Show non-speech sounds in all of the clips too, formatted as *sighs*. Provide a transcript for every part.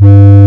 Thank you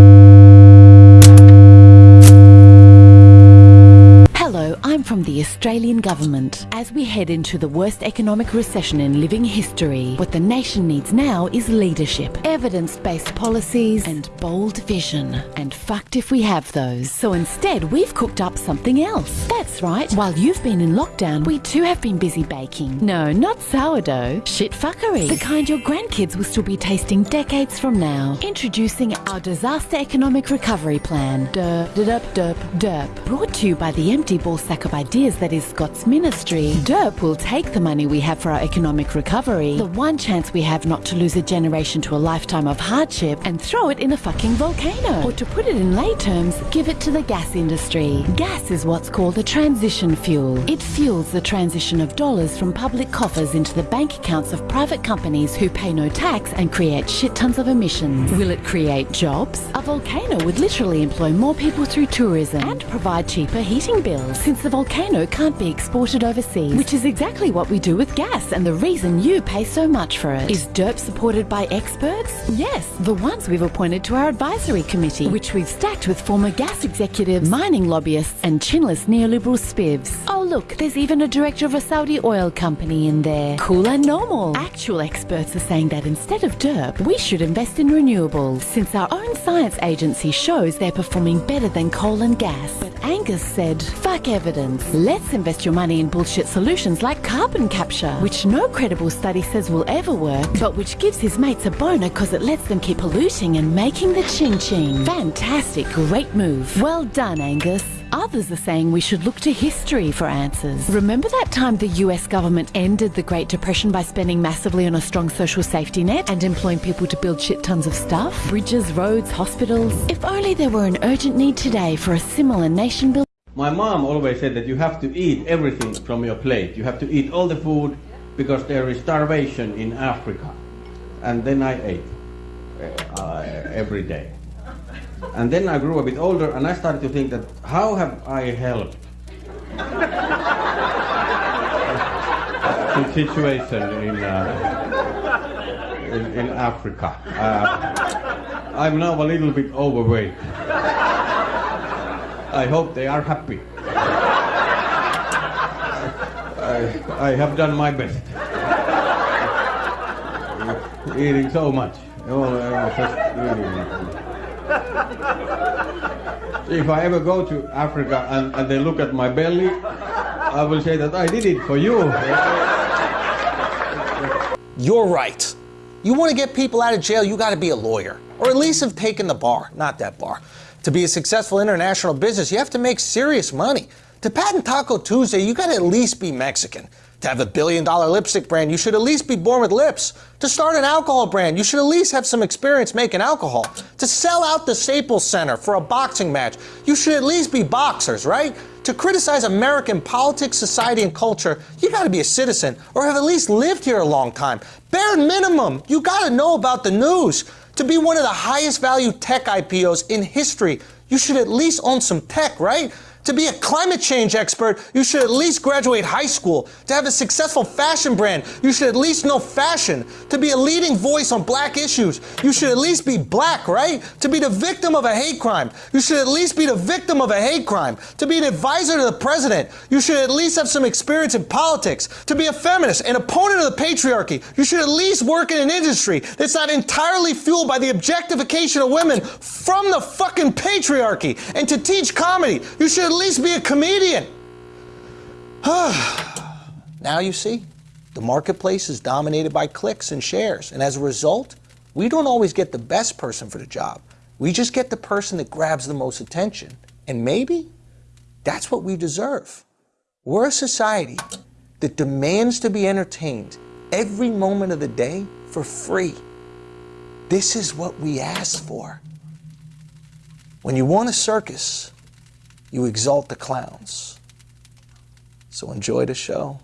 Australian government. As we head into the worst economic recession in living history, what the nation needs now is leadership, evidence-based policies and bold vision. And fucked if we have those. So instead, we've cooked up something else. That's right, while you've been in lockdown, we too have been busy baking. No, not sourdough, shit fuckery. The kind your grandkids will still be tasting decades from now. Introducing our Disaster Economic Recovery Plan. Derp, derp, derp, derp. Brought to you by the empty ball sack of ideas that is Scott's ministry. Derp will take the money we have for our economic recovery, the one chance we have not to lose a generation to a lifetime of hardship, and throw it in a fucking volcano. Or to put it in lay terms, give it to the gas industry. Gas is what's called a transition fuel. It fuels the transition of dollars from public coffers into the bank accounts of private companies who pay no tax and create shit tons of emissions. Will it create jobs? A volcano would literally employ more people through tourism and provide cheaper heating bills since the volcano can't be exported overseas, which is exactly what we do with gas and the reason you pay so much for it. Is DERP supported by experts? Yes, the ones we've appointed to our advisory committee, which we've stacked with former gas executives, mining lobbyists and chinless neoliberal spivs. Oh look, there's even a director of a Saudi oil company in there. Cool and normal. Actual experts are saying that instead of DERP, we should invest in renewables, since our own science agency shows they're performing better than coal and gas. But Angus said, fuck evidence. Let's invest your money in bullshit solutions like carbon capture, which no credible study says will ever work, but which gives his mates a boner because it lets them keep polluting and making the ching ching. Fantastic, great move. Well done, Angus. Others are saying we should look to history for answers. Remember that time the US government ended the Great Depression by spending massively on a strong social safety net and employing people to build shit tons of stuff? Bridges, roads, hospitals. If only there were an urgent need today for a similar nation building. My mom always said that you have to eat everything from your plate. You have to eat all the food because there is starvation in Africa. And then I ate uh, every day. And then I grew a bit older and I started to think that how have I helped the situation in, uh, in, in, Africa. Uh, I'm now a little bit overweight. I hope they are happy. I, I have done my best. Eating so much. Oh, eating. *laughs* If I ever go to Africa and, and they look at my belly, I will say that I did it for you. *laughs* You're right. You want to get people out of jail, you got to be a lawyer. Or at least have taken the bar. Not that bar. To be a successful international business, you have to make serious money. To patent Taco Tuesday, you got to at least be Mexican. To have a billion dollar lipstick brand, you should at least be born with lips. To start an alcohol brand, you should at least have some experience making alcohol. To sell out the Staples Center for a boxing match, you should at least be boxers, right? To criticize American politics, society, and culture, you gotta be a citizen or have at least lived here a long time. Bare minimum, you gotta know about the news. To be one of the highest value tech IPOs in history, you should at least own some tech, right? To be a climate change expert, you should at least graduate high school. To have a successful fashion brand, you should at least know fashion. To be a leading voice on black issues, you should at least be black, right? To be the victim of a hate crime, you should at least be the victim of a hate crime. To be an advisor to the president, you should at least have some experience in politics. To be a feminist, an opponent of the patriarchy, you should at least work in an industry that's not entirely fueled by the objectification of women from the fucking patriarchy. And to teach comedy, you should at least be a comedian. *sighs* now you see, the marketplace is dominated by clicks and shares, and as a result, we don't always get the best person for the job. We just get the person that grabs the most attention. And maybe that's what we deserve. We're a society that demands to be entertained every moment of the day for free. This is what we ask for. When you want a circus, you exalt the clowns. So enjoy the show.